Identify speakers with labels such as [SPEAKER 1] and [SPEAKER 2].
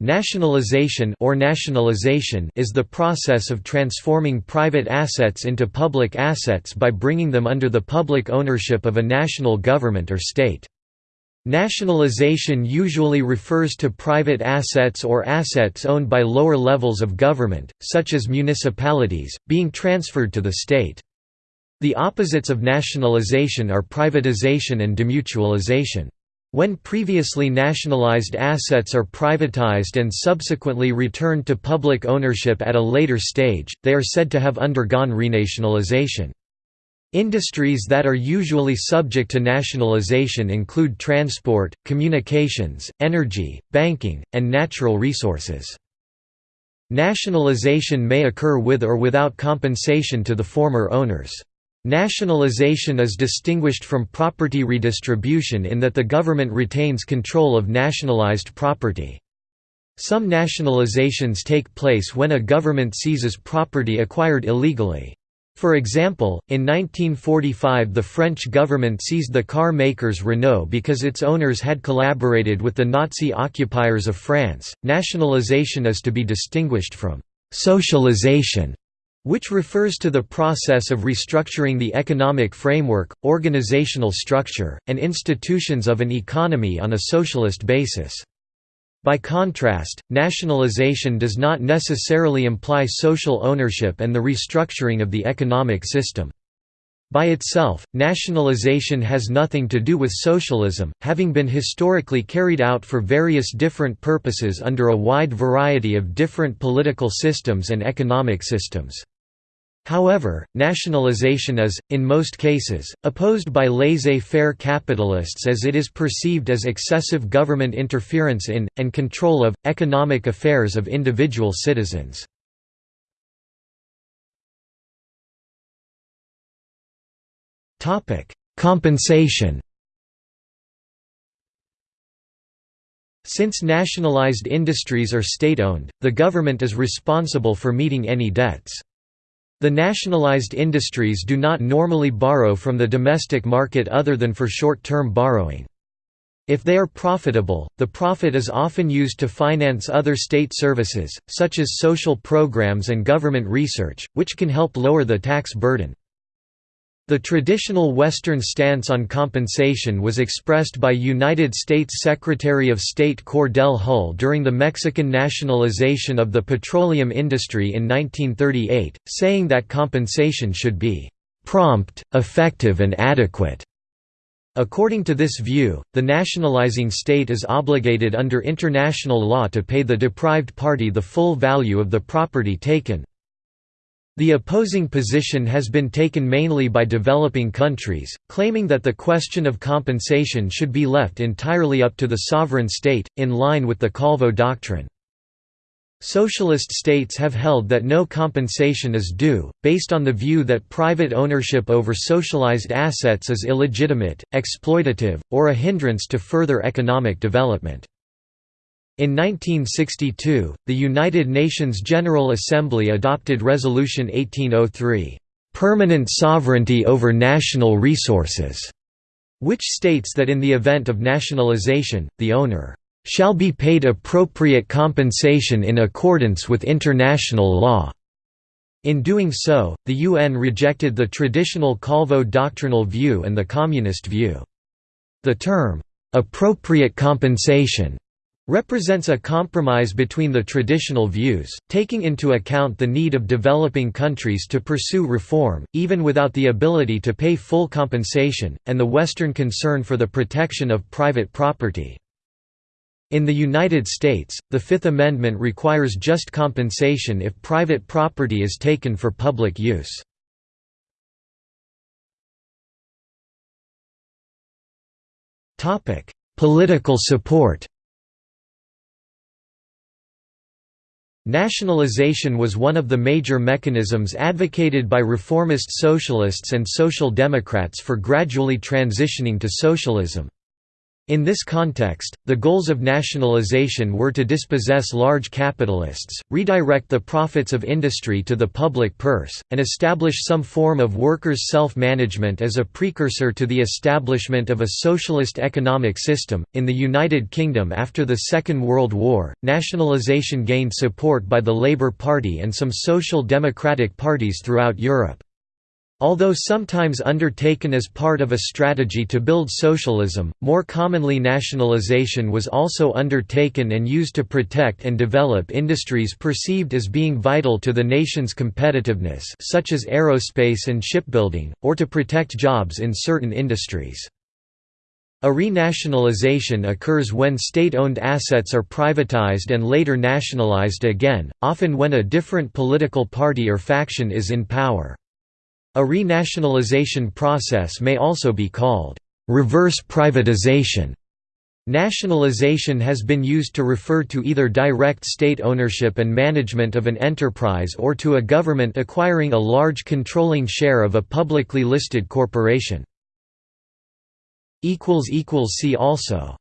[SPEAKER 1] Nationalization or nationalization is the process of transforming private assets into public assets by bringing them under the public ownership of a national government or state. Nationalization usually refers to private assets or assets owned by lower levels of government, such as municipalities, being transferred to the state. The opposites of nationalization are privatization and demutualization. When previously nationalized assets are privatized and subsequently returned to public ownership at a later stage, they are said to have undergone renationalization. Industries that are usually subject to nationalization include transport, communications, energy, banking, and natural resources. Nationalization may occur with or without compensation to the former owners. Nationalization is distinguished from property redistribution in that the government retains control of nationalized property. Some nationalizations take place when a government seizes property acquired illegally. For example, in 1945 the French government seized the car makers Renault because its owners had collaborated with the Nazi occupiers of France. Nationalization is to be distinguished from socialization which refers to the process of restructuring the economic framework, organizational structure, and institutions of an economy on a socialist basis. By contrast, nationalization does not necessarily imply social ownership and the restructuring of the economic system. By itself, nationalization has nothing to do with socialism, having been historically carried out for various different purposes under a wide variety of different political systems and economic systems. However, nationalization is, in most cases, opposed by laissez-faire capitalists as it is perceived as excessive government interference in, and control of, economic affairs of individual citizens. Compensation Since nationalized industries are state-owned, the government is responsible for meeting any debts. The nationalized industries do not normally borrow from the domestic market other than for short-term borrowing. If they are profitable, the profit is often used to finance other state services, such as social programs and government research, which can help lower the tax burden. The traditional Western stance on compensation was expressed by United States Secretary of State Cordell Hull during the Mexican nationalization of the petroleum industry in 1938, saying that compensation should be "...prompt, effective and adequate." According to this view, the nationalizing state is obligated under international law to pay the deprived party the full value of the property taken. The opposing position has been taken mainly by developing countries, claiming that the question of compensation should be left entirely up to the sovereign state, in line with the Calvo doctrine. Socialist states have held that no compensation is due, based on the view that private ownership over socialized assets is illegitimate, exploitative, or a hindrance to further economic development. In 1962, the United Nations General Assembly adopted Resolution 1803, "...permanent sovereignty over national resources", which states that in the event of nationalization, the owner shall be paid appropriate compensation in accordance with international law." In doing so, the UN rejected the traditional Calvo doctrinal view and the communist view. The term, "'appropriate compensation' represents a compromise between the traditional views, taking into account the need of developing countries to pursue reform, even without the ability to pay full compensation, and the Western concern for the protection of private property. In the United States, the Fifth Amendment requires just compensation if private property is taken for public use. Political support Nationalization was one of the major mechanisms advocated by reformist socialists and social democrats for gradually transitioning to socialism. In this context, the goals of nationalization were to dispossess large capitalists, redirect the profits of industry to the public purse, and establish some form of workers' self management as a precursor to the establishment of a socialist economic system. In the United Kingdom after the Second World War, nationalisation gained support by the Labour Party and some social democratic parties throughout Europe. Although sometimes undertaken as part of a strategy to build socialism, more commonly nationalization was also undertaken and used to protect and develop industries perceived as being vital to the nation's competitiveness such as aerospace and shipbuilding, or to protect jobs in certain industries. A renationalization occurs when state-owned assets are privatized and later nationalized again, often when a different political party or faction is in power. A renationalization process may also be called reverse privatization. Nationalization has been used to refer to either direct state ownership and management of an enterprise or to a government acquiring a large controlling share of a publicly listed corporation. See also